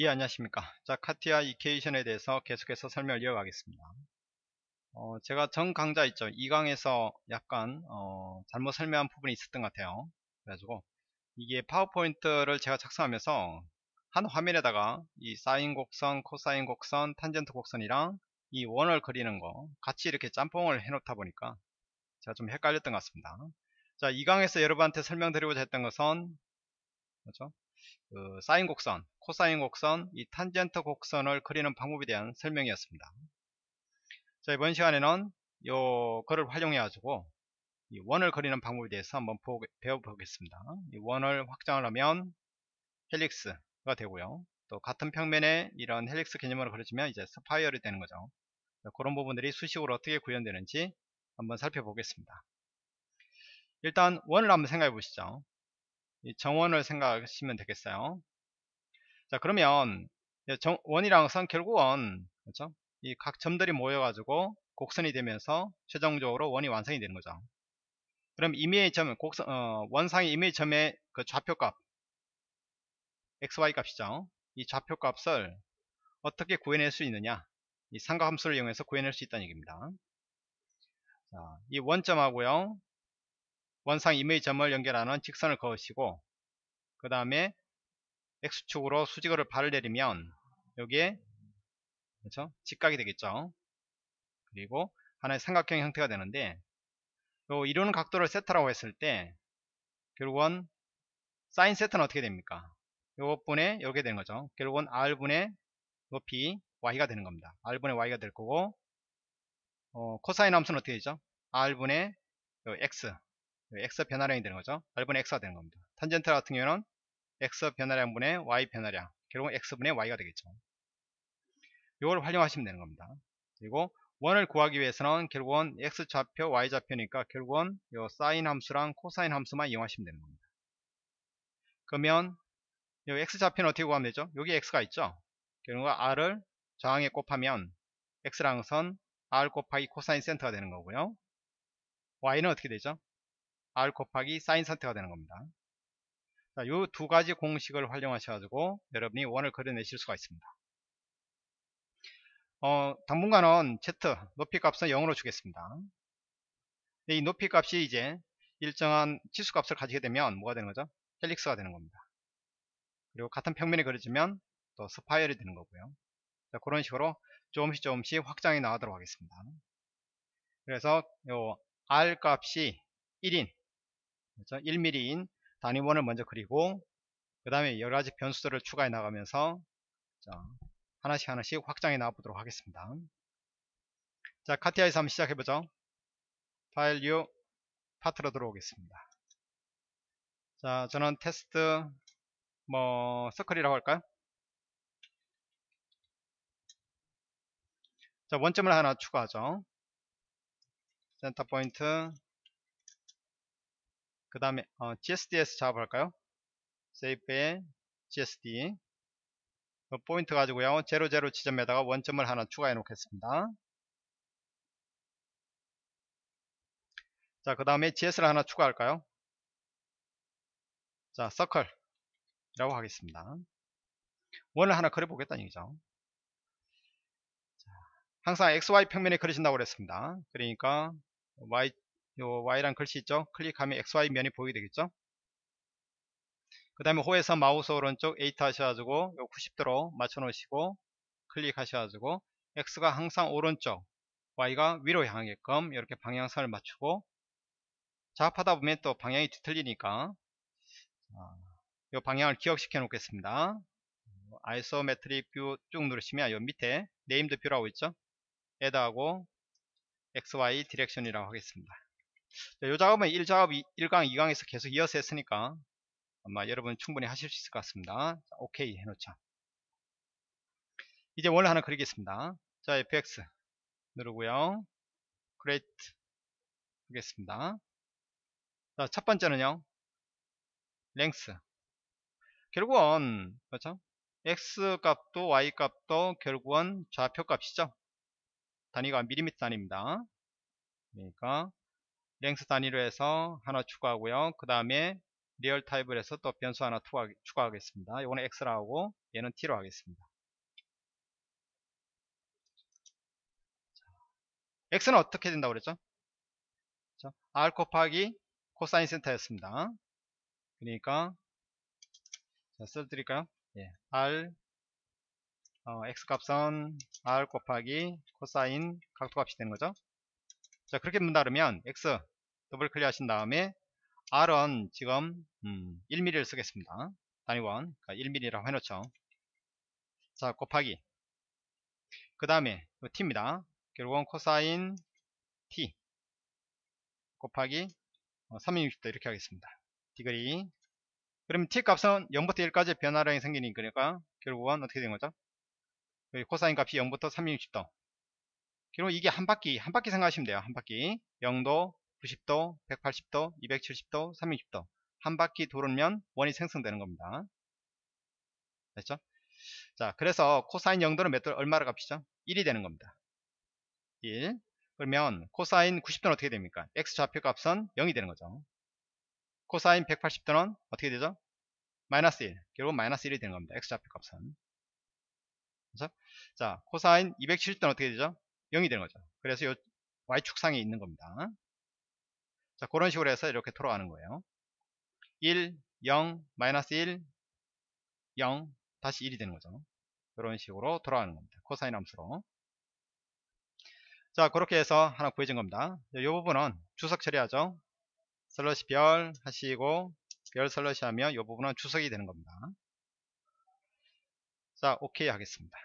예 안녕하십니까. 자 카티아 이케이션에 대해서 계속해서 설명을 이어가겠습니다. 어, 제가 전 강좌 있죠. 2강에서 약간 어, 잘못 설명한 부분이 있었던 것 같아요. 그래가지고 이게 파워포인트를 제가 작성하면서 한 화면에다가 이 사인 곡선 코사인 곡선 탄젠트 곡선이랑 이 원을 그리는 거 같이 이렇게 짬뽕을 해 놓다 보니까 제가 좀 헷갈렸던 것 같습니다. 자 2강에서 여러분한테 설명드리고자 했던 것은 그렇죠? 그 사인 곡선, 코사인 곡선, 이 탄젠트 곡선을 그리는 방법에 대한 설명이었습니다. 자 이번 시간에는 요 거를 활용해 가지고 이 원을 그리는 방법에 대해서 한번 배워보겠습니다. 이 원을 확장을 하면 helix가 되고요. 또 같은 평면에 이런 helix 개념으로 그려지면 이제 spiral이 되는 거죠. 그런 부분들이 수식으로 어떻게 구현되는지 한번 살펴보겠습니다. 일단 원을 한번 생각해 보시죠. 정원을 생각하시면 되겠어요. 자 그러면 정, 원이랑 선 결국은 그렇죠? 이 각 점들이 모여가지고 곡선이 되면서 최종적으로 원이 완성이 되는 거죠. 그럼 임의의 점, 곡선, 어, 원상의 임의의 점의 그 좌표값 xy 값이죠. 이 좌표값을 어떻게 구해낼 수 있느냐? 이 삼각함수를 이용해서 구해낼 수 있다는 얘기입니다. 자, 이 원점하고요. 원상 임의 점을 연결하는 직선을 그으시고 그 다음에 X축으로 수직어를 발을 내리면 여기에 그렇죠? 직각이 되겠죠. 그리고 하나의 삼각형 형태가 되는데 요 이루는 각도를 세타라고 했을 때 결국은 사인 세타는 어떻게 됩니까? 요것분에 이렇게 되는 거죠. 결국은 R분의 높이 Y가 되는 겁니다. R분의 Y가 될 거고 어, 코사인 함수는 어떻게 되죠? R분의 X x 변화량이 되는 거죠. R분의 x가 되는 겁니다. 탄젠트 같은 경우는 x 변화량분의 y 변화량 결국은 x분의 y가 되겠죠. 이걸 활용하시면 되는 겁니다. 그리고 원을 구하기 위해서는 결국은 x 좌표, y 좌표니까 결국은 요 사인 함수랑 코사인 함수만 이용하시면 되는 겁니다. 그러면 요 x 좌표는 어떻게 구하면 되죠? 여기 x가 있죠. 결국은 r을 저항에 곱하면 x랑 선 r 곱하기 코사인 센터가 되는 거고요. y는 어떻게 되죠? R 곱하기 사인 상태가 되는 겁니다. 이 두 가지 공식을 활용하셔가지고 여러분이 원을 그려내실 수가 있습니다. 어, 당분간은 z 높이 값은 0으로 주겠습니다. 이 높이 값이 이제 일정한 치수 값을 가지게 되면 뭐가 되는 거죠? helix가 되는 겁니다. 그리고 같은 평면이 그려지면 또 spiral이 되는 거고요. 자, 그런 식으로 조금씩 조금씩 확장이 나가도록 하겠습니다. 그래서 요 R 값이 1인 그렇죠? 1mm인 단위원을 먼저 그리고 그 다음에 여러가지 변수들을 추가해 나가면서 자, 하나씩 하나씩 확장해 나가보도록 하겠습니다. 자 CATIA에서 한번 시작해보죠. File New Part로 들어오겠습니다. 자 저는 테스트 뭐 circle이라고 할까요? 자 원점을 하나 추가하죠. center point 그 다음에 어, GSD에서 작업할까요? Shape에 GSD 그 포인트 가지고요. 00 지점에다가 원점을 하나 추가해 놓겠습니다. 자 그 다음에 GS를 하나 추가할까요? 자 서클 이라고 하겠습니다. 원을 하나 그려 보겠다는 얘기죠. 자, 항상 XY 평면에 그리신다고 그랬습니다. 그러니까 Y 요 Y란 글씨 있죠? 클릭하면 XY 면이 보이게 되겠죠? 그 다음에 호에서 마우스 오른쪽 8 하셔가지고 요 90도로 맞춰 놓으시고 클릭하셔가지고 X가 항상 오른쪽 Y가 위로 향하게끔 이렇게 방향선을 맞추고 작업하다 보면 또 방향이 뒤틀리니까 이 방향을 기억시켜 놓겠습니다 isometric view 쭉 누르시면 요 밑에 named view라고 있죠 add하고 XY 디렉션이라고 하겠습니다 이 작업은 1작업 1강 2강에서 계속 이어서 했으니까 아마 여러분 충분히 하실 수 있을 것 같습니다. 자, 오케이 해놓자. 이제 원을 하나 그리겠습니다. 자 fx 누르고요. Create 하겠습니다. 자 첫번째는요. Length. 결국은 그렇죠? X 값도 y 값도 결국은 좌표 값이죠? 단위가 밀리미터 단위입니다. 그러니까 length 단위로 해서 하나 추가하고요. 그 다음에 real type을 해서 또 변수 하나 추가, 추가하겠습니다. 이거는 x로 하고 얘는 t로 하겠습니다. x는 어떻게 된다고 그랬죠? r 곱하기 코사인 세타였습니다. 그러니까 자, 써드릴까요? 예, r 어, x 값은 r 곱하기 코사인 각도값이 되는 거죠. 자 그렇게 문다 그러면 x 더블 클릭 하신 다음에 r은 지금 음, 1mm를 쓰겠습니다. 단위원 그러니까 1mm라고 해놓죠. 자 곱하기 그 다음에 t입니다. 결국은 코사인 t 곱하기 360도 어, 이렇게 하겠습니다. degree 그러면 t 값은 0부터 1까지 변화량이 생기니까 결국은 어떻게 된 거죠? 코사인 값이 0부터 360도 그리고 이게 한 바퀴 한 바퀴 생각하시면 돼요. 한 바퀴. 0도 90도 180도 270도 360도. 한 바퀴 돌으면 원이 생성되는 겁니다. 됐죠? 자 그래서 코사인 0도는 몇 도, 얼마로 값이죠? 1이 되는 겁니다. 1 그러면 코사인 90도는 어떻게 됩니까? X 좌표 값은 0이 되는 거죠. 코사인 180도는 어떻게 되죠? 마이너스 1 결국 마이너스 1이 되는 겁니다. X 좌표 값은. 그렇죠? 자 코사인 270도는 어떻게 되죠 0이 되는 거죠. 그래서 이 y축상에 있는 겁니다. 자 그런 식으로 해서 이렇게 돌아가는 거예요. 1 0 마이너스 1 0 다시 1이 되는 거죠. 이런 식으로 돌아가는 겁니다. 코사인 함수로. 자 그렇게 해서 하나 구해진 겁니다. 이 부분은 주석 처리하죠. 슬러시 별 하시고 별 슬러시 하면 이 부분은 주석이 되는 겁니다. 자 오케이 하겠습니다.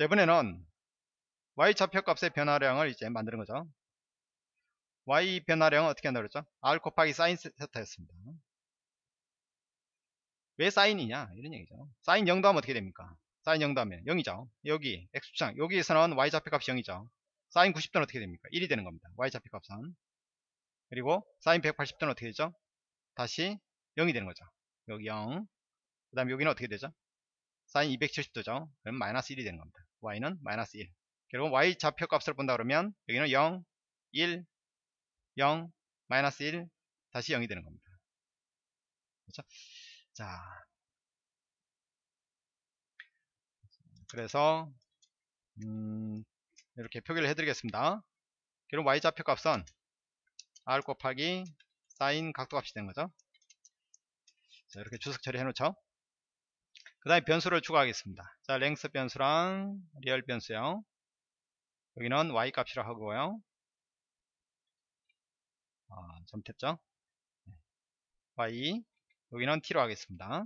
이번에는 y 좌표값의 변화량을 이제 만드는 거죠. Y 변화량은 어떻게 한다고 그랬죠? R 곱하기 사인 세타였습니다. 왜 사인이냐? 이런 얘기죠. 사인 0도 하면 어떻게 됩니까? 사인 0도 하면 0이죠. 여기 x축상 여기에서는 y 좌표값이 0이죠. 사인 90도는 어떻게 됩니까? 1이 되는 겁니다. Y 좌표값은. 그리고 사인 180도는 어떻게 되죠? 다시 0이 되는 거죠. 여기 0 그 다음에 여기는 어떻게 되죠? 사인 270도죠. 그럼 마이너스 1이 되는 겁니다. Y는 마이너스 1 그리고 y 좌표 값을 본다 그러면 여기는 0 1 0 마이너스 1 다시 0이 되는 겁니다. 그렇죠? 자. 그래서 음, 이렇게 표기를 해드리겠습니다. 그럼 y 좌표 값은 r 곱하기 사인 각도 값이 되는 거죠? 자 이렇게 주석 처리해 놓죠? 그 다음에 변수를 추가하겠습니다. 자 length 변수랑 real 변수요 여기는 y 값이라 하고요. 아, 잘못했죠? y 여기는 t로 하겠습니다.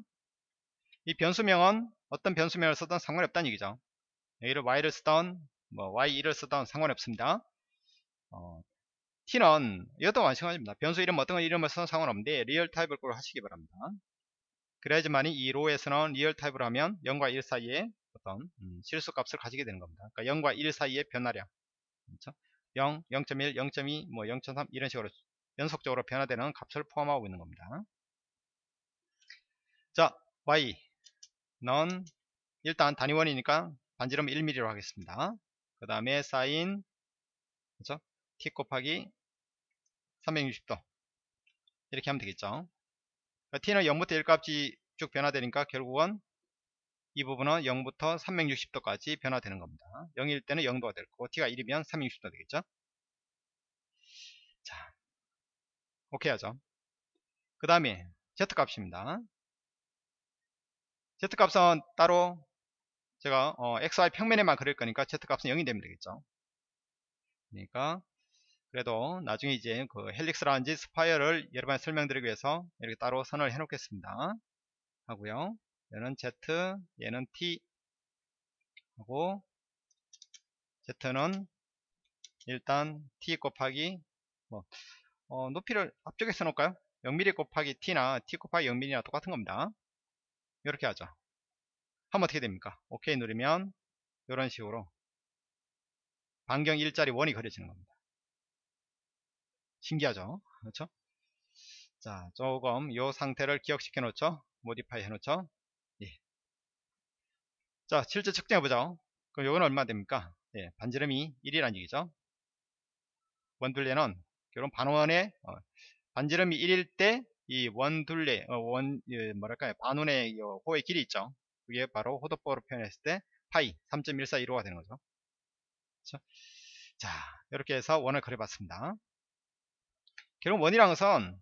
이 변수명은 어떤 변수명을 쓰든 상관이 없다는 얘기죠. 여기를 y를 쓰던 뭐 y1을 쓰던 상관이 없습니다. 어, t는 이것도 마찬가지입니다. 변수 이름 어떤 이름을 쓰든 상관없는데 real 타입을 꼭 하시기 바랍니다. 그래야지만이 이 law에서는 real 타입으로 하면 0과 1 사이에 어떤 음, 실수 값을 가지게 되는 겁니다. 그러니까 0과 1 사이의 변화량. 그렇죠? 0, 0.1, 0.2, 뭐 0.3 이런 식으로 연속적으로 변화되는 값을 포함하고 있는 겁니다. 자 y는 일단 단위원이니까 반지름 1mm로 하겠습니다. 그 다음에 사인 그죠? t 곱하기 360도. 이렇게 하면 되겠죠? 그러니까 t는 0부터 1 값이 쭉 변화되니까 결국은 이 부분은 0부터 360도까지 변화되는 겁니다. 0일 때는 0도가 될 거고 t가 1이면 360도 되겠죠? 자 오케이 하죠. 그 다음에 z 값입니다. z 값은 따로 제가 어, xy 평면에만 그릴 거니까 z 값은 0이 되면 되겠죠? 그러니까 그래도 나중에 이제 그 helix라든지 spiral을 여러분에 설명드리기 위해서 이렇게 따로 선언을 해 놓겠습니다. 하고요 얘는 z 얘는 t 하고 z는 일단 t 곱하기 뭐 어, 높이를 앞쪽에 써놓을까요? 0mm 곱하기 t나 t 곱하기 0mm나 똑같은 겁니다. 이렇게 하죠. 하면 어떻게 됩니까? OK 누르면 이런 식으로 반경 1짜리 원이 그려지는 겁니다. 신기하죠? 그렇죠? 자 조금 이 상태를 기억시켜 놓죠? 모디파이 해 놓죠? 예. 자 실제 측정해 보죠 그럼 이건 얼마 됩니까 예, 반지름이 1이라는 얘기죠 원둘레는 결론 반원의 어, 반지름이 1일 때 이 원둘레, 어, 원, 예, 뭐랄까요, 반운의 호의 길이 있죠. 그게 바로 호도법으로 표현했을 때 파이 3.1415가 되는 거죠. 그렇죠? 자, 이렇게 해서 원을 그려봤습니다. 결국 원이란 것은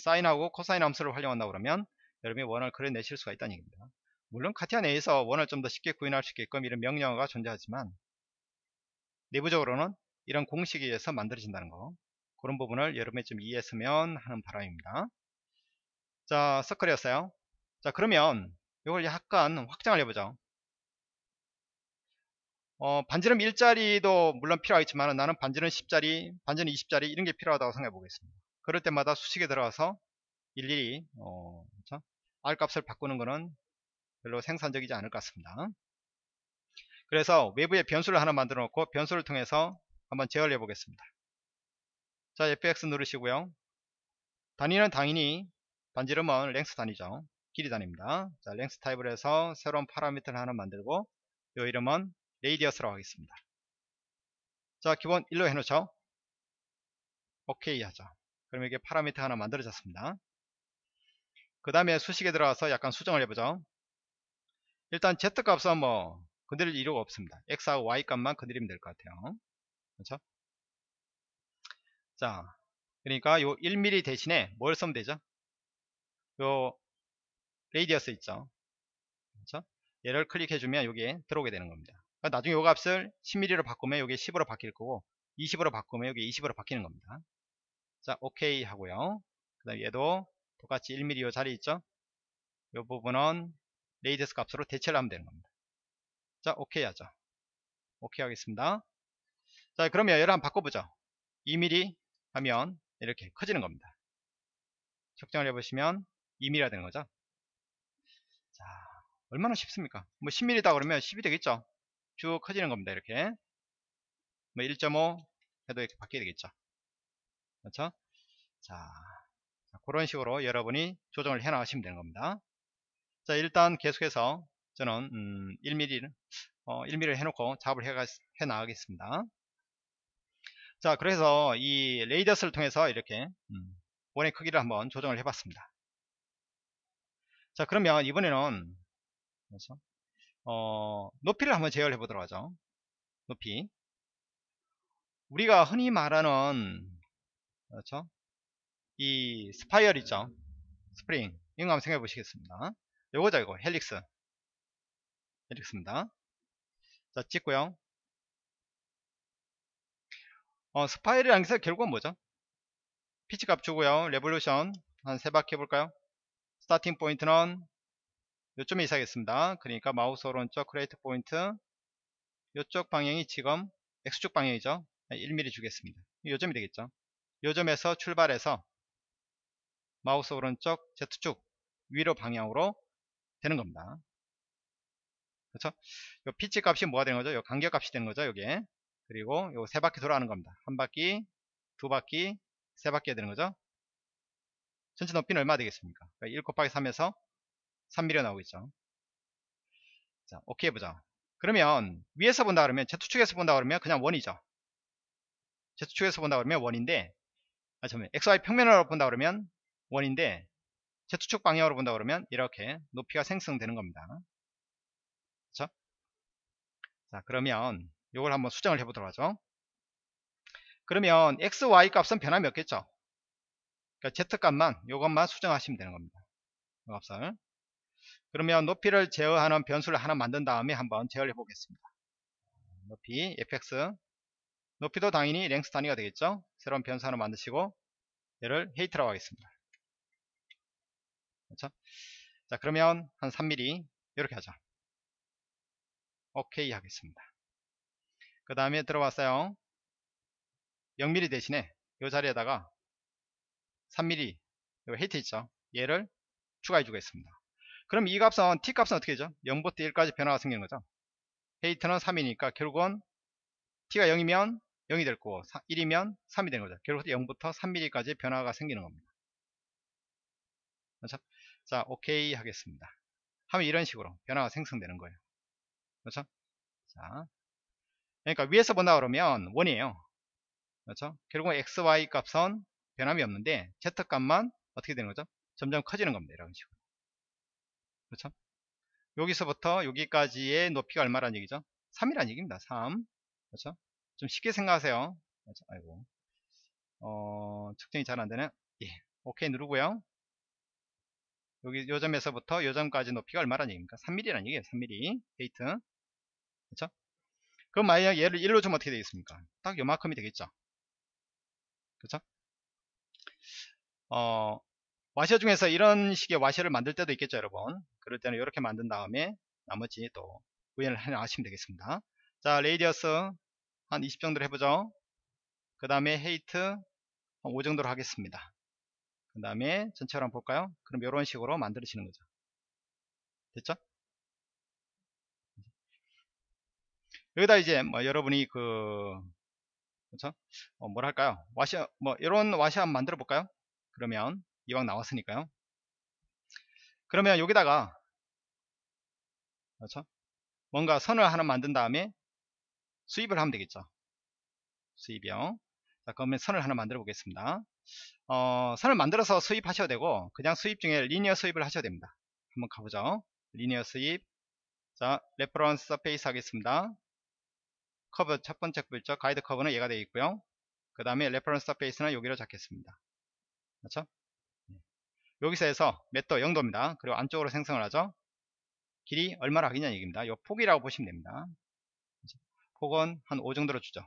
사인하고 코사인 함수를 활용한다 그러면 여러분이 원을 그려내실 수가 있다는 얘기입니다. 물론 카티아 내에서 원을 좀 더 쉽게 구현할 수 있게끔 이런 명령어가 존재하지만 내부적으로는 이런 공식에 의해서 만들어진다는 거 그런 부분을 여러분이 좀 이해했으면 하는 바람입니다. 자, 서클이었어요. 자, 그러면 이걸 약간 확장을 해보죠. 어, 반지름 1짜리도 물론 필요하겠지만 나는 반지름 10짜리, 반지름 20짜리 이런 게 필요하다고 생각해 보겠습니다. 그럴 때마다 수식에 들어가서 일일이 어, 그렇죠? R 값을 바꾸는 것은 별로 생산적이지 않을 것 같습니다. 그래서 외부에 변수를 하나 만들어 놓고 변수를 통해서 한번 제어를 해 보겠습니다. 자 fx 누르시고요. 단위는 당연히 반지름은 length 단위죠. 길이 단위입니다. 자 length 타입을 해서 새로운 파라미터를 하나 만들고 이 이름은 radius라고 하겠습니다. 자 기본 1로 해놓죠. 오케이 하죠. 그럼 이게 파라미터 하나 만들어졌습니다. 그 다음에 수식에 들어가서 약간 수정을 해보죠. 일단 z값은 뭐 건드릴 이유가 없습니다. x하고 y 값만 건드리면 될 것 같아요. 그렇죠? 자, 그러니까 요 1mm 대신에 뭘 쓰면 되죠? 요 radius 있죠? 그렇죠? 얘를 클릭해주면 여기에 들어오게 되는 겁니다. 그러니까 나중에 요 값을 10mm로 바꾸면 여기 10으로 바뀔 거고 20으로 바꾸면 여기 20으로 바뀌는 겁니다. 자, 오케이 하고요. 그 다음 얘도 똑같이 1mm 요 자리 있죠? 요 부분은 radius 값으로 대체를 하면 되는 겁니다. 자, 오케이 하죠. 오케이 하겠습니다. 자, 그러면 얘를 한번 바꿔보죠. 2mm 하면 이렇게 커지는 겁니다. 측정을 해보시면 2mm가 되는 거죠. 자, 얼마나 쉽습니까? 뭐 10mm다 그러면 10이 되겠죠. 쭉 커지는 겁니다. 이렇게. 뭐 1.5 해도 이렇게 바뀌게 되겠죠. 그렇죠? 자, 그런 식으로 여러분이 조정을 해 나가시면 되는 겁니다. 자, 일단 계속해서 저는 음, 1mm 어, 1mm를 해놓고 작업을 해, 해 나가겠습니다. 자, 그래서 이 레이더스를 통해서 이렇게 음, 원의 크기를 한번 조정을 해봤습니다. 자, 그러면 이번에는 그래서 어, 높이를 한번 제어를 해보도록 하죠. 높이. 우리가 흔히 말하는 그렇죠? 이 spiral 있죠? 스프링. 이거 한번 생각해 보시겠습니다. 요거죠, 이거. Helix. Helix입니다. 자, 찍고요. 어, spiral이라는 게 결국은 뭐죠? 피치 값 주고요. revolution 한 세 바퀴 해볼까요? starting point는 요 점에 있어야겠습니다. 그러니까 마우스 오른쪽 create point 요쪽 방향이 지금 X축 방향이죠. 1mm 주겠습니다. 요점이 되겠죠. 요점에서 출발해서 마우스 오른쪽 Z축 위로 방향으로 되는 겁니다. 그렇죠? 요 피치 값이 뭐가 되는 거죠? 요 간격 값이 되는 거죠, 여기에. 그리고 요 세 바퀴 돌아가는 겁니다. 한 바퀴, 두 바퀴, 세 바퀴가 되는 거죠. 전체 높이는 얼마 되겠습니까? 그러니까 1 곱하기 3에서 3mm 나오겠죠. 자, 오케이 해보자. 그러면 위에서 본다 그러면 Z축에서 본다 그러면 그냥 원이죠. Z축에서 본다 그러면 원인데 아 잠깐만 XY 평면으로 본다 그러면 원인데 Z축 방향으로 본다 그러면 이렇게 높이가 생성되는 겁니다. 그렇죠? 자 그러면 이걸 한번 수정을 해보도록 하죠. 그러면 x, y 값은 변함이 없겠죠. 그러니까 z 값만 이것만 수정하시면 되는 겁니다. 이 값을. 그러면 높이를 제어하는 변수를 하나 만든 다음에 한번 제어를 해보겠습니다. 높이 fx 높이도 당연히 랭스 단위가 되겠죠. 새로운 변수 하나 만드시고 얘를 헤이트라고 하겠습니다. 그렇죠? 자 그러면 한 3mm 이렇게 하죠. 오케이 하겠습니다. 그 다음에 들어왔어요. 0mm 대신에 이 자리에다가 3mm 헤이트 있죠. 얘를 추가해 주겠습니다. 그럼 이 값은 t 값은 어떻게 되죠? 0부터 1까지 변화가 생기는 거죠. 헤이트는 3이니까 결국은 t가 0이면 0이 될 거고 1이면 3이 되는 거죠. 결국 0부터 3mm까지 변화가 생기는 겁니다. 그렇죠? 자, 오케이 하겠습니다. 하면 이런 식으로 변화가 생성되는 거예요. 그렇죠? 자, 그러니까 위에서 본다 그러면 원이에요. 그렇죠? 결국 x, y 값은 변함이 없는데 z 값만 어떻게 되는 거죠? 점점 커지는 겁니다. 이런 식으로. 그렇죠? 여기서부터 여기까지의 높이가 얼마란 얘기죠? 3이란 얘기입니다. 3. 그렇죠? 좀 쉽게 생각하세요. 그렇죠? 아이고. 어, 측정이 잘 안 되네. 예. 오케이 누르고요. 여기 요 점에서부터 요 점까지 높이가 얼마란 얘기입니까? 3mm란 얘기예요. 3mm. 데이트. 그렇죠? 그럼 만약 얘를 1로 주면 어떻게 되겠습니까? 딱 요만큼이 되겠죠. 그렇죠? 어, 와셔 중에서 이런 식의 와셔를 만들 때도 있겠죠, 여러분. 그럴 때는 이렇게 만든 다음에 나머지 또 구현을 하시면 되겠습니다. 자, radius 한 20 정도로 해보죠. 그 다음에 height 한5 정도로 하겠습니다. 그 다음에 전체로 한번 볼까요? 그럼 이런 식으로 만들어지는 거죠. 됐죠? 여기다 이제 뭐 여러분이 그 그렇죠? 어, 뭐랄까요? 와셔 뭐 이런 한번 만들어 볼까요? 그러면 이왕 나왔으니까요. 그러면 여기다가 그렇죠? 뭔가 선을 하나 만든 다음에 수입을 하면 되겠죠. 수입이요. 자, 그러면 선을 하나 만들어 보겠습니다. 어, 선을 만들어서 수입하셔도 되고 그냥 수입 중에 리니어 수입을 하셔도 됩니다. 한번 가보죠. Linear sweep. 자, reference surface 하겠습니다. 커브 첫 번째 커브 있죠. guide curve는 얘가 되어 있고요. 그 다음에 reference surface는 여기로 잡겠습니다. 그렇죠? 여기서 해서 각도 0도입니다. 그리고 안쪽으로 생성을 하죠. 길이 얼마나 하겠냐 얘기입니다. 이 폭이라고 보시면 됩니다. 폭은 한 5 정도로 주죠.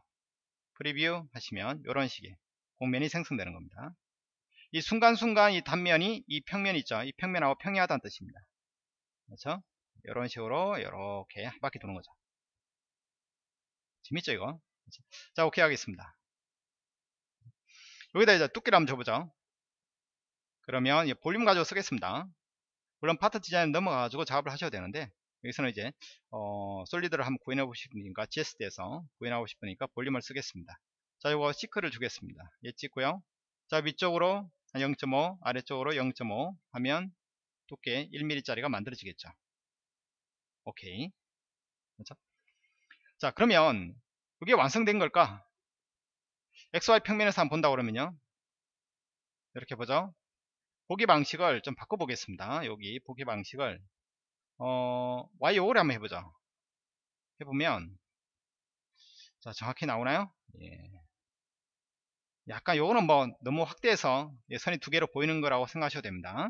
preview 하시면 이런 식의 곡면이 생성되는 겁니다. 이 순간순간 이 단면이 이 평면 있죠. 이 평면하고 평행하다는 뜻입니다. 그렇죠? 이런 식으로 이렇게 한 바퀴 도는 거죠. 재밌죠 이거? 그렇죠? 자 오케이 하겠습니다. 여기다 이제 두께를 한번 줘보죠. 그러면 볼륨 가지고 쓰겠습니다. 물론 파트 디자인 넘어가가지고 작업을 하셔도 되는데 여기서는 이제 어, 솔리드를 한번 구현하고 싶으니까 GSD에서 구현하고 싶으니까 볼륨을 쓰겠습니다. 자 이거 시크를 주겠습니다. 얘 찍고요. 자 위쪽으로 0.5 아래쪽으로 0.5 하면 두께 1mm 짜리가 만들어지겠죠. 오케이. 그렇죠? 자 그러면 이게 완성된 걸까? XY 평면에서 한번 본다 그러면요. 이렇게 보죠. 보기 방식을 좀 바꿔보겠습니다. 여기 보기 방식을 어, Y5를 한번 해보죠. 해보면 자 정확히 나오나요? 예. 약간 요거는 뭐 너무 확대해서 예, 선이 두 개로 보이는 거라고 생각하셔도 됩니다.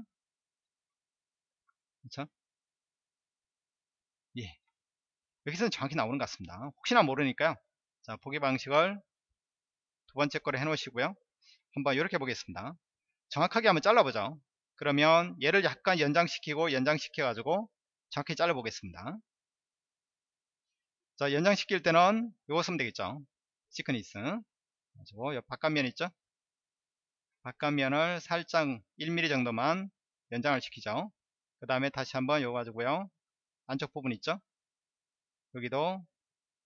그렇죠? 예. 여기서는 정확히 나오는 것 같습니다. 혹시나 모르니까요. 자, 보기 방식을 두 번째 거를 해 놓으시고요. 한번 이렇게 보겠습니다. 정확하게 한번 잘라보죠. 그러면 얘를 약간 연장시키고 연장시켜 가지고 정확히 잘라 보겠습니다. 자 연장시킬 때는 요거 쓰면 되겠죠. 시크니스 요 바깥면 있죠. 바깥면을 살짝 1mm 정도만 연장을 시키죠. 그 다음에 다시 한번 요거 가지고요. 안쪽 부분 있죠. 여기도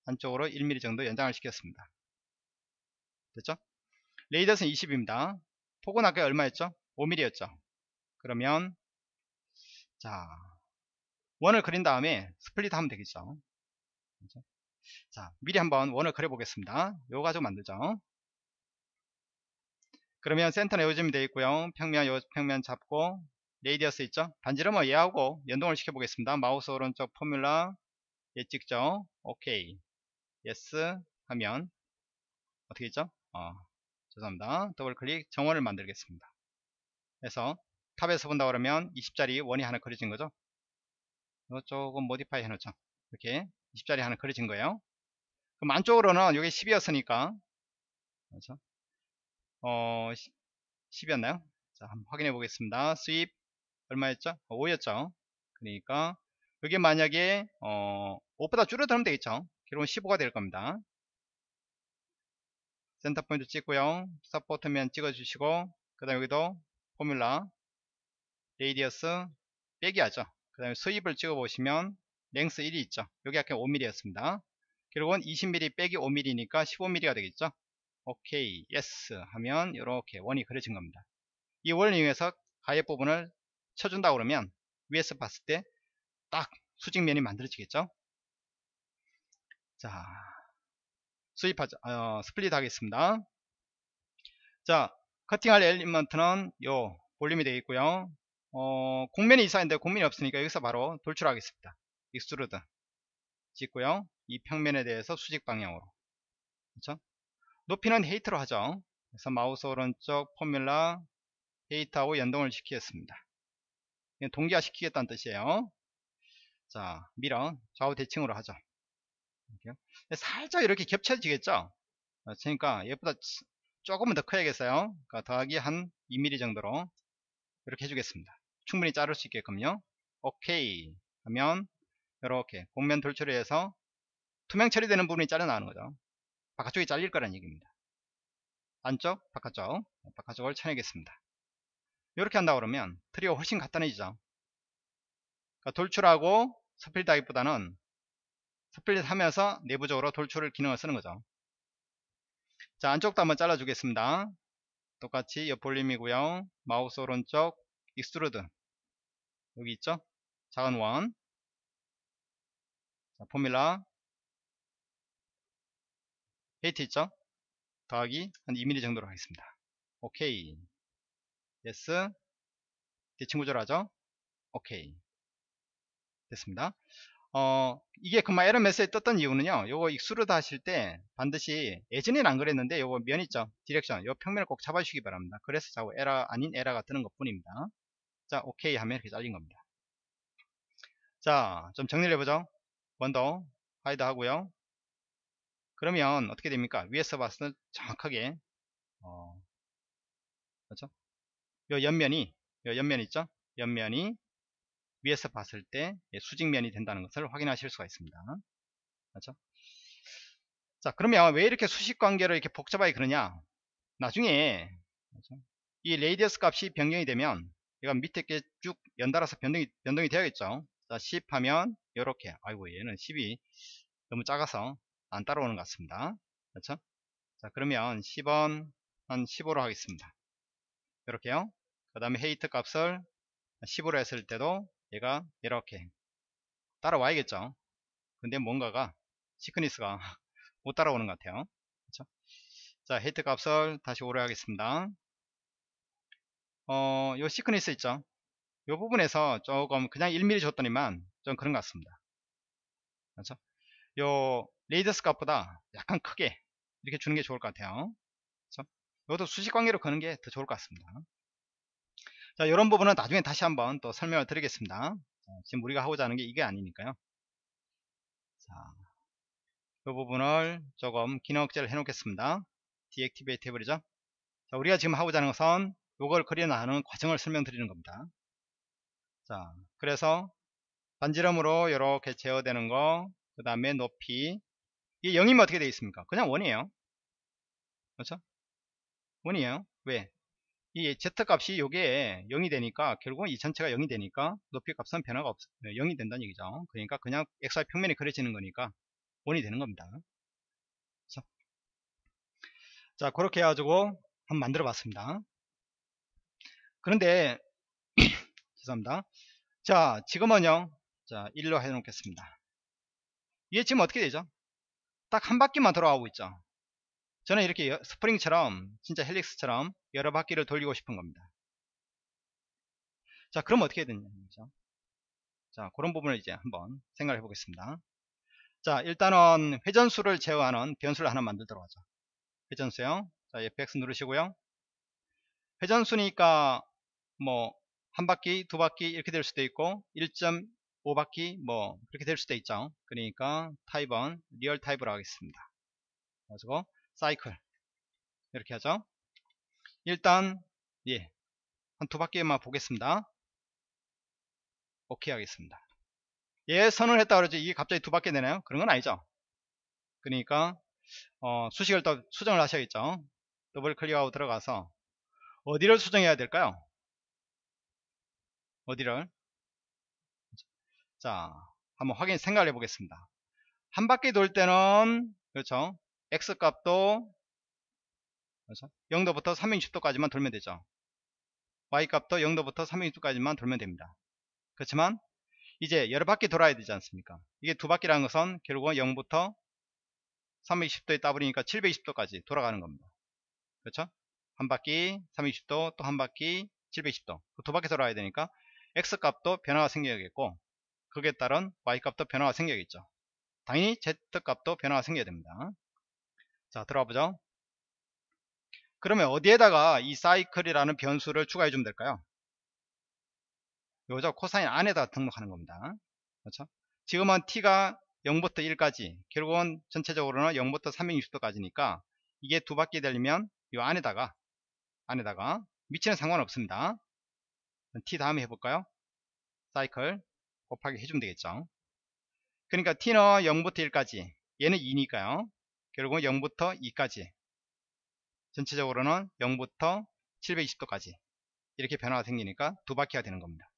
안쪽으로 1mm 정도 연장을 시켰습니다. 됐죠? 레이더스는 20입니다. 폭은 아까 얼마였죠? 5mm였죠. 그러면 자 원을 그린 다음에 split 하면 되겠죠. 그렇죠? 자 미리 한번 원을 그려 보겠습니다. 요거 가지고 만들죠. 그러면 센터는 요 점이 되어 있고요. 평면 요 평면 잡고 radius 있죠. 반지름 뭐 얘하고 연동을 시켜 보겠습니다. 마우스 오른쪽 formula 얘 찍죠. 오케이. 예스 하면 어떻게 있죠? 어, 죄송합니다. 더블 클릭 정원을 만들겠습니다. 그래서 탑에서 본다 그러면 20짜리 원이 하나 그려진 거죠. 조금 modify 해놓죠. 이렇게 20짜리 하나 그려진 거예요. 그럼 안쪽으로는 이게 10이었으니까 그렇죠? 어 10이었나요? 자 한번 확인해 보겠습니다. sweep 얼마였죠? 5였죠. 그러니까 이게 만약에 어 5보다 줄여들면 되겠죠. 결국은 15가 될 겁니다. center point 찍고요. support면 찍어주시고 그 다음 여기도 formula radius 빼기 하죠. 그 다음에 sweep을 찍어 보시면 length 1이 있죠. 여기 아까 5mm 였습니다. 결국은 20mm 빼기 5mm니까 15mm가 되겠죠. 오케이 예스 하면 이렇게 원이 그려진 겁니다. 이 원을 이용해서 가해 부분을 쳐준다 그러면 위에서 봤을 때 딱 수직면이 만들어지겠죠. 자 sweep하자 어, split 하겠습니다. 자 커팅할 element는 요 볼륨이 되어 있고요. 어, 곡면이 하는데 곡면이 없으니까 여기서 바로 돌출하겠습니다. Extrude 찍고요. 이 평면에 대해서 수직 방향으로. 그렇죠 높이는 height로 하죠 그래서 마우스 오른쪽 formula height하고 연동을 시키겠습니다. 동기화 시키겠다는 뜻이에요. 자 밀어. 좌우 대칭으로 하죠. 이렇게. 살짝 이렇게 겹쳐지겠죠? 그러니까 얘보다 조금은 더 커야겠어요. 그러니까 더하기 한 2mm 정도로 이렇게 해주겠습니다. 충분히 자를 수 있게끔요. 오케이. 하면 이렇게 공면 돌출해서 투명 처리되는 부분이 잘려 나가는 거죠 바깥쪽이 잘릴 거란 얘기입니다. 안쪽 바깥쪽 바깥쪽을 쳐내겠습니다. 이렇게 한다 그러면 트리가 훨씬 간단해지죠. 그러니까 돌출하고 split 하기보다는 split 하면서 내부적으로 돌출 기능을 쓰는 거죠. 자 안쪽도 한번 잘라 주겠습니다. 똑같이 옆 볼륨이고요. 마우스 오른쪽 extrude. 여기 있죠? 작은 원. 자, formula height 있죠 더하기 한 2mm 정도로 하겠습니다. 오케이. yes. 대칭 구조하죠? 오케이. 됐습니다. 어 이게 그만 에러 메시지 떴던 이유는요 요거 extrude 하실 때 반드시 예전에는 안 그랬는데 요거 면 있죠? direction. 요 평면을 꼭 잡아주시기 바랍니다. 그래서 자꾸 에러 아닌 에러가 뜨는 것 뿐입니다. 자 오케이 하면 이렇게 잘린 겁니다. 자 좀 정리를 해보죠. 먼저 hide 하고요 그러면 어떻게 됩니까? 위에서 봤을 때 정확하게 어, 그렇죠? 요 옆면이 요 옆면 있죠? 옆면이 위에서 봤을 때 예, 수직면이 된다는 것을 확인하실 수가 있습니다. 그렇죠? 자 그러면 왜 이렇게 수식 관계를 이렇게 복잡하게 그러냐? 나중에 그렇죠? 이 radius 값이 변경이 되면 얘가 밑에 쭉 연달아서 변동이 변동이 되어야겠죠? 자 10 하면 이렇게. 아이고 얘는 10이 너무 작아서 안 따라오는 것 같습니다. 그렇죠? 자 그러면 10원 한 15로 하겠습니다. 이렇게요. 그 다음에 헤이트 값을 10으로 했을 때도 얘가 이렇게 따라와야겠죠? 근데 뭔가가 시크니스가 못 따라오는 것 같아요. 그렇죠? 자 헤이트 값을 다시 오래 하겠습니다. 어, 요 thickness 있죠? 요 부분에서 조금 그냥 1mm 줬더니만 좀 그런 것 같습니다. 그렇죠? 요 radius 값보다 약간 크게 이렇게 주는 게 좋을 것 같아요. 그렇죠? 이것도 수식 관계로 거는 게 더 좋을 것 같습니다. 자 이런 부분은 나중에 다시 한번 또 설명을 드리겠습니다. 자, 지금 우리가 하고자 하는 게 이게 아니니까요. 자, 이 부분을 조금 기능 억제를 해 놓겠습니다. deactivate 해버리죠. 자, 우리가 지금 하고자 하는 것은 이걸 그려나가는 과정을 설명드리는 겁니다. 자 그래서 반지름으로 이렇게 제어되는 거 그 다음에 높이 이게 0이면 어떻게 되어 있습니까? 그냥 원이에요. 그렇죠? 원이에요. 왜? 이 z값이 요게 0이 되니까 결국은 이 전체가 0이 되니까 높이 값은 변화가 없 0이 네, 된다는 얘기죠. 그러니까 그냥 xy 평면이 그려지는 거니까 원이 되는 겁니다. 그렇죠? 자 그렇게 해가지고 한번 만들어 봤습니다. 그런데 죄송합니다. 자 지금은요. 자 1로 해 놓겠습니다. 이게 지금 어떻게 되죠 딱 한 바퀴만 돌아가고 있죠. 저는 이렇게 스프링처럼 진짜 헬릭스처럼 여러 바퀴를 돌리고 싶은 겁니다. 자 그럼 어떻게 되냐 그죠? 자 그런 부분을 이제 한번 생각해 보겠습니다. 자 일단은 회전수를 제어하는 변수를 하나 만들도록 하죠. 회전수요. 자 fx 누르시고요. 회전수니까 뭐 한 바퀴 두 바퀴 이렇게 될 수도 있고 1.5바퀴 뭐 그렇게 될 수도 있죠. 그러니까 타입은 real type으로 하겠습니다. 가지고 사이클. 이렇게 하죠. 일단 예. 한 두 바퀴만 보겠습니다. 오케이 하겠습니다. 예 선을 했다 그러지. 이게 갑자기 두 바퀴 되나요? 그런 건 아니죠. 그러니까 어, 수식을 또 수정을 하셔야겠죠. 더블 클릭하고 들어가서 어디를 수정해야 될까요? 어디를 자 한번 확인 생각해 보겠습니다. 한 바퀴 돌 때는 그렇죠? X 값도 그렇죠? 0도부터 360도까지만 돌면 되죠. Y 값도 0도부터 360도까지만 돌면 됩니다. 그렇지만 이제 여러 바퀴 돌아야 되지 않습니까? 이게 두 바퀴라는 것은 결국은 0부터 320도에 따버리니까 720도까지 돌아가는 겁니다. 그렇죠? 한 바퀴 320도 또 한 바퀴 710도. 그 두 바퀴 돌아야 되니까 x 값도 변화가 생겨야겠고 그에 따른 y 값도 변화가 생겨야겠죠. 당연히 z 값도 변화가 생겨야 됩니다. 자 들어가 보죠. 그러면 어디에다가 이 사이클이라는 변수를 추가해 주면 될까요? 요죠 코사인 안에다 등록하는 겁니다. 그렇죠? 지금은 t가 0부터 1까지 결국은 전체적으로는 0부터 360도까지니까 이게 두 바퀴 되려면 이 안에다가 안에다가 위치는 상관없습니다. t 다음에 해볼까요? 사이클 곱하기 해주면 되겠죠? 그러니까 t는 0부터 1까지. 얘는 2니까요. 결국은 0부터 2까지. 전체적으로는 0부터 720도까지. 이렇게 변화가 생기니까 두 바퀴가 되는 겁니다.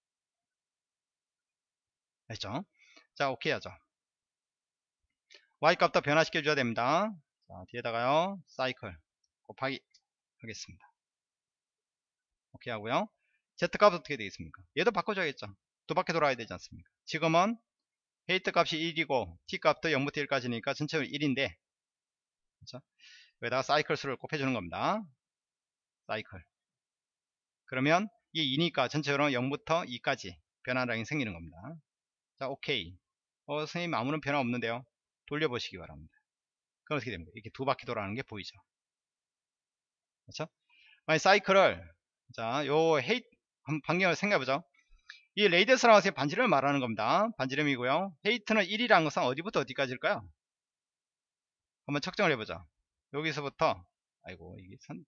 됐죠? 자 오케이 하죠. y값도 변화시켜 줘야 됩니다. 자 뒤에다가요 사이클 곱하기 하겠습니다. 오케이 하고요. z값 어떻게 되겠습니까? 얘도 바꿔줘야겠죠 두 바퀴 돌아야 되지 않습니까? 지금은 헤이트 값이 1이고 t 값도 0부터 1까지니까 전체적으로 1인데 그렇죠? 여기다가 사이클 수를 곱해주는 겁니다. 사이클. 그러면 이게 2니까 전체적으로 0부터 2까지 변화량이 생기는 겁니다. 자 오케이. 어 선생님 아무런 변화 없는데요. 돌려보시기 바랍니다. 그럼 어떻게 됩니까? 이렇게 두 바퀴 돌아가는 게 보이죠? 그렇죠? 만약 사이클을 자 요 헤이 반경을 생각해보죠 이 레이디어스라는 것이 반지름을 말하는 겁니다. 반지름이고요. 헤이트는 1이라는 것은 어디부터 어디까지일까요? 한번 측정을 해보자 여기서부터 아이고 이게 선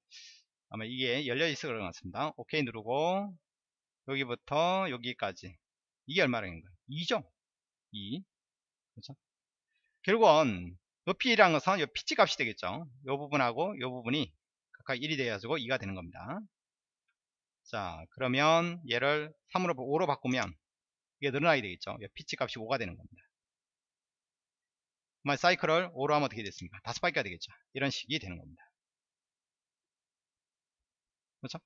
아마 이게 열려 있어 그런 것 같습니다. 오케이 누르고 여기부터 여기까지. 이게 얼마라는 거예요? 2죠? 2 그렇죠? 결국은 높이란 것은 이 피치 값이 되겠죠. 이 부분하고 이 부분이 각각 1이 되어가지고 2가 되는 겁니다 자 그러면 얘를 3으로 5로 바꾸면 이게 늘어나게 되겠죠? 피치 값이 5가 되는 겁니다. 만 사이클을 5로 하면 어떻게 됐습니까? 다섯 바퀴가 되겠죠? 이런 식이 되는 겁니다. 그렇죠?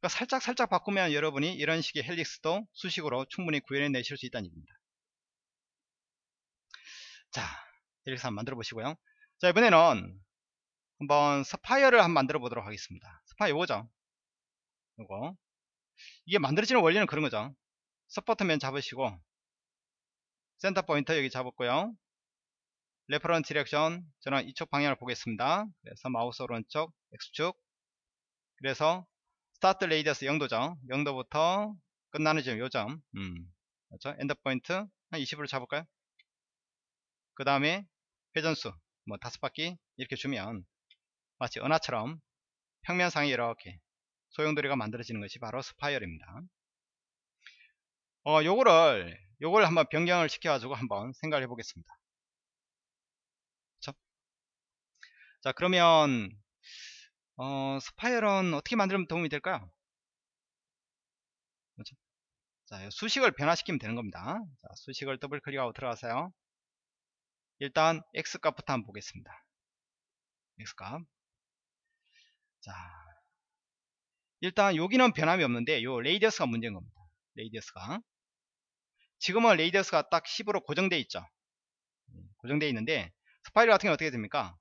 그러니까 살짝 살짝 바꾸면 여러분이 이런 식의 helix도 수식으로 충분히 구현해 내실 수 있다는 얘기입니다. 자 helix 한번 만들어 보시고요. 자 이번에는 한번 spiral을 한번 만들어 보도록 하겠습니다. spiral 이거죠 이거. 이게 만들어지는 원리는 그런 거죠. support면 잡으시고 center point 여기 잡았고요. reference direction 저는 이쪽 방향을 보겠습니다. 그래서 마우스 오른쪽 X축. 그래서 start radius 0도죠. 0도부터 끝나는 지점 요점. 음, 그렇죠? end point 한 20으로 잡을까요? 그 다음에 회전수 뭐 다섯 바퀴 이렇게 주면 마치 은하처럼 평면상에 이렇게 소용돌이가 만들어지는 것이 바로 spiral입니다. 어 요거를 요걸 한번 변경을 시켜 가지고 한번 생각을 해 보겠습니다. 자 그러면 어, spiral은 어떻게 만들면 도움이 될까요? 그렇죠? 자 수식을 변화시키면 되는 겁니다. 자, 수식을 더블 클릭하고 들어가세요. 일단 x값부터 한번 보겠습니다. X값. 자 일단 여기는 변함이 없는데 요 radius가 문제인 겁니다 radius가 지금은 radius가 딱 10으로 고정되어 있죠 고정되어 있는데 spiral 같은 경우 어떻게 됩니까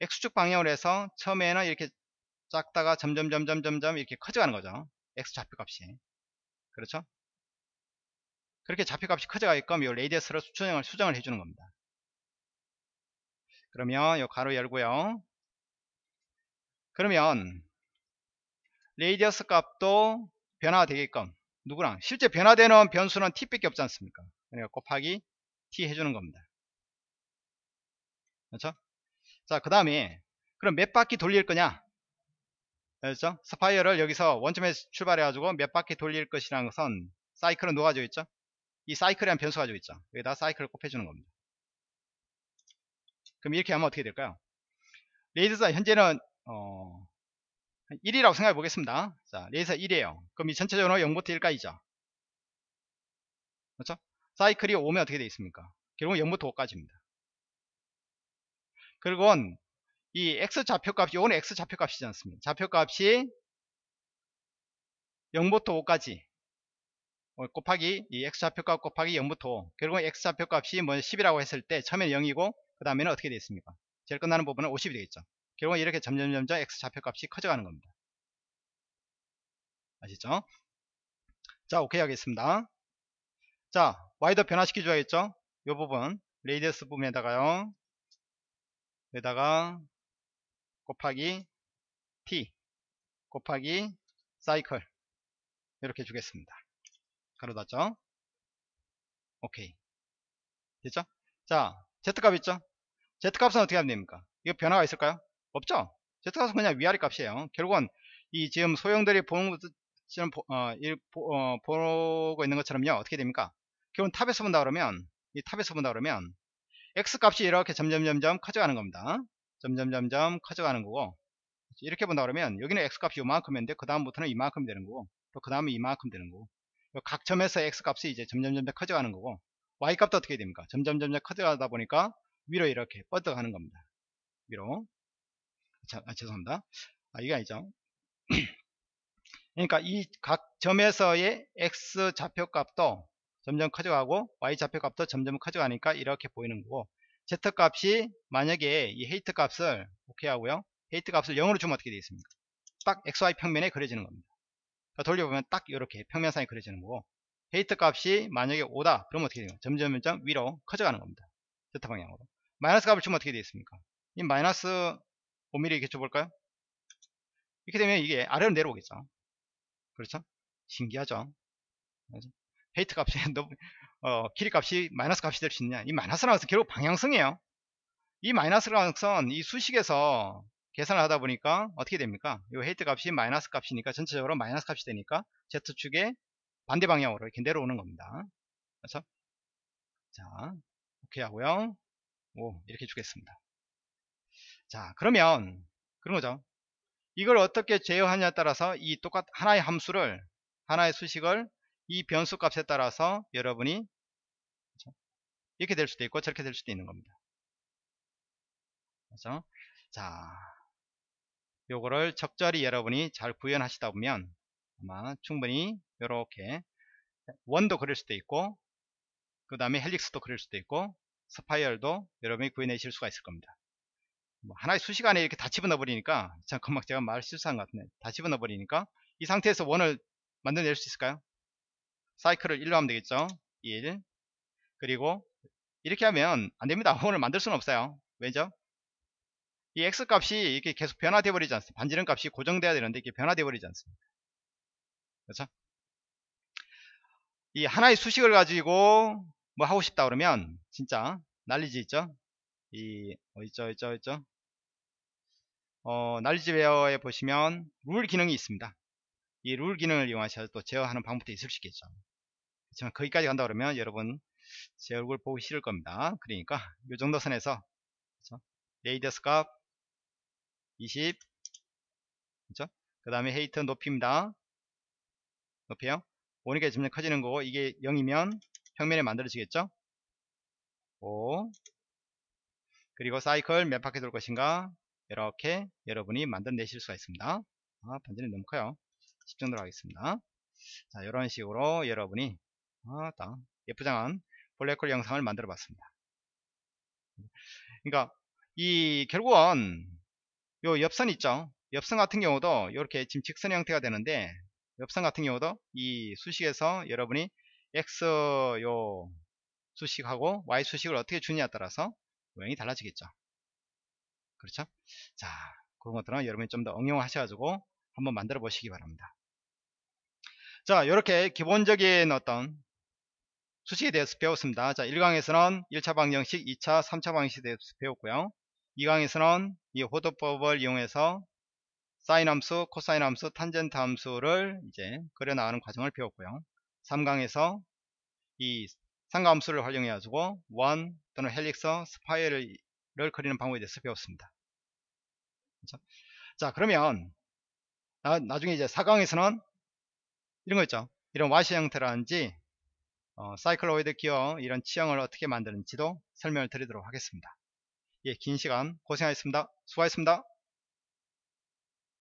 X축 방향으로 해서 처음에는 이렇게 작다가 점점 점점 점점 이렇게 커져가는 거죠. X 좌표값이. 그렇죠? 그렇게 좌표값이 커져가게끔 이 radius로 수정을, 수정을 해주는 겁니다. 그러면 이 가로 열고요. 그러면 radius 값도 변화가 되게끔 누구랑 실제 변화되는 변수는 t밖에 없지 않습니까? 그러니까 곱하기 t 해주는 겁니다. 그렇죠? 자, 그 다음에 그럼 몇 바퀴 돌릴 거냐? 그렇죠? spiral을 여기서 원점에 출발해 가지고 몇 바퀴 돌릴 것이라는 것은 사이클은 가지고 있죠? 이 사이클이라는 변수 가지고 있죠. 여기다 사이클을 곱해주는 겁니다. 그럼 이렇게 하면 어떻게 될까요? radius가 현재는 어 1이라고 생각해 보겠습니다. 자, radius 1이에요. 그럼 이 전체적으로 0부터 1까지죠. 그렇죠? 사이클이 5면 어떻게 되어 있습니까? 결국 0부터 5까지입니다. 그리고 이 x 좌표값이 요거는 x 좌표값이지 않습니까 좌표값이 0부터 5까지 어, 곱하기 이 x 좌표값 곱하기 0부터 5 결국은 x 좌표값이 뭐 10이라고 했을 때 처음에 0이고 그 다음에는 어떻게 되어 있습니까 제일 끝나는 부분은 50이 되겠죠 결국은 이렇게 점점점점 x 좌표값이 커져가는 겁니다 아시죠? 자, 오케이 하겠습니다. 자, y도 변화시켜 줘야겠죠? 이 부분, 레이디어스 부분에다가요. 여기다가 곱하기 t 곱하기 사이클 이렇게 주겠습니다. 가로 닫죠? 오케이. 됐죠? 자, Z값 있죠? Z값은 어떻게 하면 됩니까? 이거 변화가 있을까요? 없죠? Z값은 그냥 위아래 값이에요. 결국은 이 지금 수강생들이 보는 것처럼 어, 어, 보고 있는 것처럼요. 어떻게 됩니까? 결국은 top에서 본다 그러면 이 top에서 본다 그러면 X 값이 이렇게 점점점점 커져가는 겁니다. 점점점점 커져가는 거고 이렇게 본다 그러면 여기는 X 값이 이만큼인데 그 다음부터는 이만큼 되는 거고 또 그 다음에 이만큼 되는 거고 각 점에서 X 값이 이제 점점점점 커져가는 거고 Y 값도 어떻게 됩니까? 점점점점 커져가다 보니까 위로 이렇게 뻗어가는 겁니다. 위로 자, 아, 죄송합니다. 아, 이게 아니죠. 그러니까 이 각 점에서의 x 좌표 값도 점점 커져가고 y 좌표 값도 점점 커져가니까 이렇게 보이는 거고 z 값이 만약에 이 헤이트 값을 오케이 하고요. 헤이트 값을 0으로 주면 어떻게 되겠습니까? 딱 xy 평면에 그려지는 겁니다. 그러니까 돌려보면 딱 이렇게 평면상에 그려지는 거고 height 값이 만약에 5다 그러면 어떻게 돼요? 점점 점점 위로 커져가는 겁니다. z 방향으로. 마이너스 값을 주면 어떻게 되겠습니까? 이 마이너스 5mm 이렇게 줘볼까요? 이렇게 되면 이게 아래로 내려오겠죠. 그렇죠? 신기하죠? height 값이 어, 길이 값이 마이너스 값이 될 수 있냐? 이 마이너스라는 것은 결국 방향성이에요. 이 마이너스라는 것은 이 수식에서 계산을 하다 보니까 어떻게 됩니까? 이 height 값이 마이너스 값이니까 전체적으로 마이너스 값이 되니까 Z축의 반대 방향으로 이렇게 내려오는 겁니다. 그렇죠? 자, 오케이 하고요. 오, 이렇게 주겠습니다. 자, 그러면 그런 거죠. 이걸 어떻게 제어하냐에 따라서 이 똑같 하나의 함수를 하나의 수식을 이 변수 값에 따라서 여러분이 그렇죠? 이렇게 될 수도 있고 저렇게 될 수도 있는 겁니다. 그렇죠? 자, 요거를 적절히 여러분이 잘 구현하시다 보면 아마 충분히 이렇게 원도 그릴 수도 있고 그 다음에 헬릭스도 그릴 수도 있고 스파이얼도 여러분이 구해내실 수가 있을 겁니다. 뭐 하나의 수시간에 이렇게 다 집어넣어 버리니까 잠깐만 제가 말 실수한 것 같네 다 집어넣어 버리니까 이 상태에서 원을 만들어낼 수 있을까요? 사이클을 1로 하면 되겠죠? 1 그리고 이렇게 하면 안됩니다. 원을 만들 수는 없어요. 왜죠? 이 x 값이 이렇게 계속 변화되어 버리지 않습니까 반지름 값이 고정돼야 되는데 이게 변화되어 버리지 않습니까 그렇죠? 이 하나의 수식을 가지고 뭐 하고 싶다 그러면 진짜 난리지 있죠 이 어있죠 있죠 있죠? 어, 날리지웨어에 보시면 룰 기능이 있습니다. 이 룰 기능을 이용하셔서 또 제어하는 방법도 있을 수 있겠죠. 그렇지만 거기까지 간다 그러면 여러분 제 얼굴 보기 싫을 겁니다. 그러니까 이 정도 선에서 그렇죠? 레이더스 값 20 그렇죠? 그 다음에 헤이트 높입니다. 높여요? 오니까 점점 커지는 거고 이게 0이면 평면에 만들어지겠죠? 5 그리고 사이클 몇 바퀴 돌 것인가? 이렇게 여러분이 만들어내실 수가 있습니다. 아, 반지는 너무 커요. 10 정도로 하겠습니다. 자 이런 식으로 여러분이 아, 예쁘장한 블랙홀 영상을 만들어 봤습니다. 그러니까 이 결국은 요 옆선 있죠? 옆선 같은 경우도 이렇게 지금 직선 형태가 되는데 옆선 같은 경우도 이 수식에서 여러분이 x 요 수식하고 y 수식을 어떻게 주느냐에 따라서 모양이 달라지겠죠. 그렇죠? 자, 그런 것들은 여러분이 좀 더 응용하셔가지고 한번 만들어 보시기 바랍니다. 자, 이렇게 기본적인 어떤 수식에 대해서 배웠습니다. 자, 1강에서는 1차 방정식, 2차, 3차 방정식에 대해서 배웠고요. 2강에서는 이 호도법을 이용해서 사인 함수, 코사인 함수, 탄젠트 함수를 이제 그려 나가는 과정을 배웠고요. 3강에서 이 삼각함수를 활용해 가지고 원 또는 helix spiral을 그리는 방법에 대해서 배웠습니다. 그렇죠? 자 그러면 나, 중에 이제 4강에서는 이런 거 있죠? 이런 와시 형태라든지 어, 사이클로이드 기어 이런 치형을 어떻게 만드는지도 설명을 드리도록 하겠습니다. 예, 긴 시간 고생하셨습니다. 수고하셨습니다